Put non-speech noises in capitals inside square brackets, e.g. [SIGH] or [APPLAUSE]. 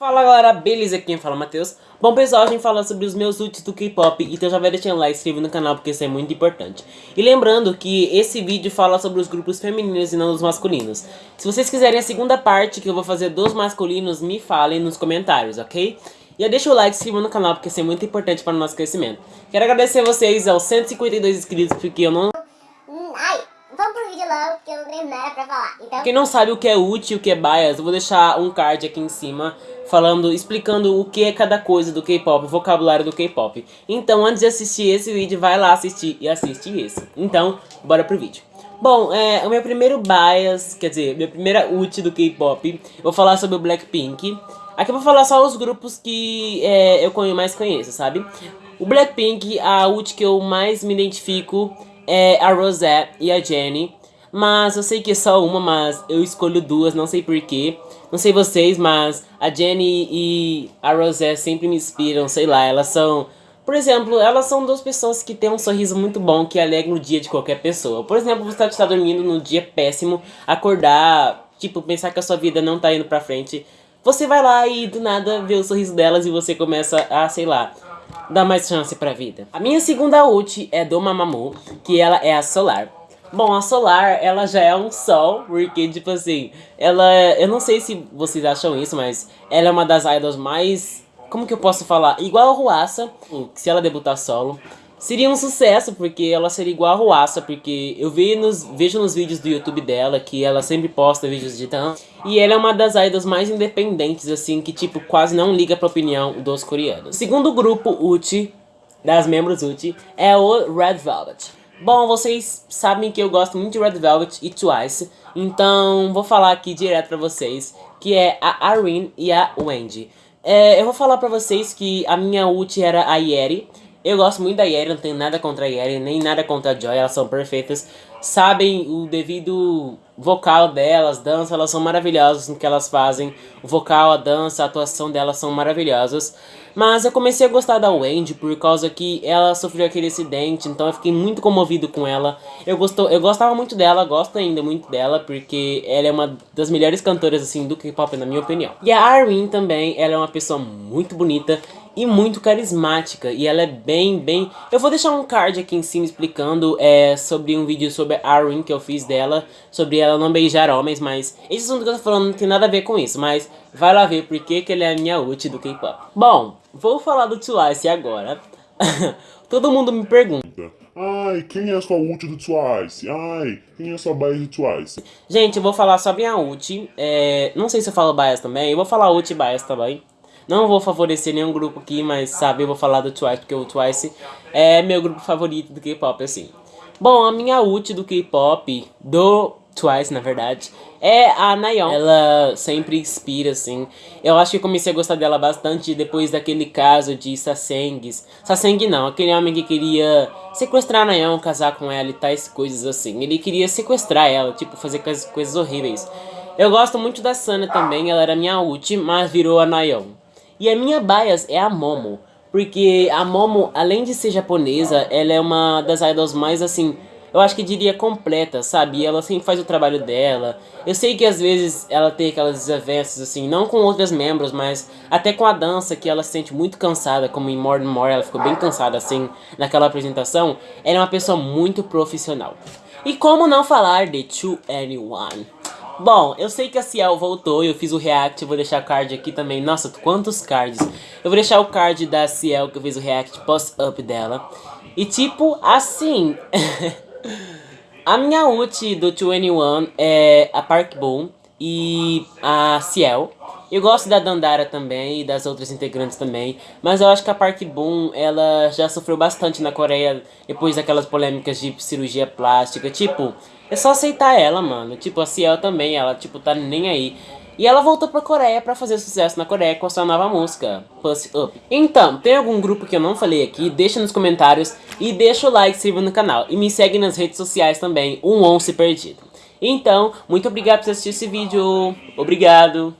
Fala galera, beleza? Quem fala é Matheus. Bom pessoal, a gente fala sobre os meus ults do K-pop, então já vai deixando like e inscreve no canal porque isso é muito importante. E lembrando que esse vídeo fala sobre os grupos femininos e não dos masculinos. Se vocês quiserem a segunda parte que eu vou fazer dos masculinos, me falem nos comentários, ok? E deixa o like se inscreva no canal porque isso é muito importante para o nosso crescimento. Quero agradecer vocês aos 152 inscritos porque eu não falar. Então... Quem não sabe o que é e o que é bias, eu vou deixar um card aqui em cima falando, explicando o que é cada coisa do K-pop, o vocabulário do K-pop. Então, antes de assistir esse vídeo, vai lá assistir e assiste esse. Então, bora pro vídeo. Bom, é, o meu primeiro bias, quer dizer, minha primeira ult do K-pop, vou falar sobre o Blackpink. Aqui eu vou falar só os grupos que é, eu mais conheço, sabe? O Blackpink, a ult que eu mais me identifico é a Rosette e a Jenny. Mas eu sei que é só uma, mas eu escolho duas, não sei porquê. Não sei vocês, mas a Jenny e a Rosette sempre me inspiram, sei lá, elas são... Por exemplo, elas são duas pessoas que têm um sorriso muito bom, que alegram o dia de qualquer pessoa. Por exemplo, você está dormindo num dia péssimo, acordar, tipo, pensar que a sua vida não tá indo pra frente. Você vai lá e do nada vê o sorriso delas e você começa a, sei lá, dar mais chance pra vida. A minha segunda ult é do Mamamoo, que ela é a Solar. Bom, a Solar, ela já é um sol, porque, tipo assim, ela... Eu não sei se vocês acham isso, mas ela é uma das idols mais... Como que eu posso falar? Igual a Ruassa, se ela debutar solo. Seria um sucesso, porque ela seria igual a Ruassa, porque eu vejo nos, vejo nos vídeos do YouTube dela que ela sempre posta vídeos de dança. E ela é uma das idols mais independentes, assim, que tipo, quase não liga pra opinião dos coreanos. Segundo grupo UT, das membros UT, é o Red Velvet. Bom, vocês sabem que eu gosto muito de Red Velvet e Twice, então vou falar aqui direto pra vocês, que é a Irene e a Wendy. É, eu vou falar pra vocês que a minha ult era a Yeri, eu gosto muito da Yeri, não tenho nada contra a Yeri, nem nada contra a Joy, elas são perfeitas. Sabem o devido vocal delas, dança, elas são maravilhosas no que elas fazem. O vocal, a dança, a atuação delas são maravilhosas. Mas eu comecei a gostar da Wendy por causa que ela sofreu aquele acidente, então eu fiquei muito comovido com ela. Eu, gostou, eu gostava muito dela, gosto ainda muito dela, porque ela é uma das melhores cantoras assim do K-pop na minha opinião. E a Armin também, ela é uma pessoa muito bonita e muito carismática. E ela é bem, bem... Eu vou deixar um card aqui em cima explicando é, sobre um vídeo sobre a Arwen que eu fiz dela. Sobre ela não beijar homens, mas esse assunto que eu tô falando não tem nada a ver com isso. Mas vai lá ver porque que ele é a minha ult do K-pop. Bom, vou falar do Twice agora. [LAUGHS] Todo mundo me pergunta. Ai, quem é a sua ult do Twice? Ai, quem é a sua bias do Twice? Gente, eu vou falar só minha ult. É, não sei se eu falo bias também. Eu vou falar ult e bias também. Não vou favorecer nenhum grupo aqui, mas sabe, eu vou falar do Twice, porque o Twice é meu grupo favorito do K-pop, assim. Bom, a minha ult do K-pop, do Twice, na verdade, é a Nayeon. Ela sempre inspira, assim. Eu acho que comecei a gostar dela bastante depois daquele caso de Sasengs. Saseng não, aquele homem que queria sequestrar a Nayeon, casar com ela e tais coisas assim. Ele queria sequestrar ela, tipo, fazer coisas, horríveis. Eu gosto muito da Sana também, ela era minha ult, mas virou a Nayeon. E a minha bias é a Momo. Porque a Momo, além de ser japonesa, ela é uma das idols mais assim... Eu acho que diria completa, sabe? Ela sempre faz o trabalho dela. Eu sei que às vezes ela tem aquelas desavenças, assim, não com outros membros, mas até com a dança, que ela se sente muito cansada, como em More and More, ela ficou bem cansada, assim, naquela apresentação. Ela é uma pessoa muito profissional. E como não falar de 2NE1? Bom, eu sei que a Ciel voltou eu fiz o react, vou deixar o card aqui também. Nossa, quantos cards. Eu vou deixar o card da Ciel que eu fiz o react post-up dela. E tipo, assim... [LAUGHS] a minha ult do 2NE1 é a Park Boom e a Ciel. Eu gosto da Dandara também e das outras integrantes também, mas eu acho que a Park Boom, ela já sofreu bastante na Coreia depois daquelas polêmicas de cirurgia plástica, tipo, é só aceitar ela, mano. Tipo, a Ciel também, ela, tipo, tá nem aí. E ela voltou pra Coreia pra fazer sucesso na Coreia com a sua nova música, Puss Up. Então, tem algum grupo que eu não falei aqui? Deixa nos comentários e deixa o like, se inscreva no canal. E me segue nas redes sociais também, um once perdido. Então, muito obrigado por assistir esse vídeo. Obrigado.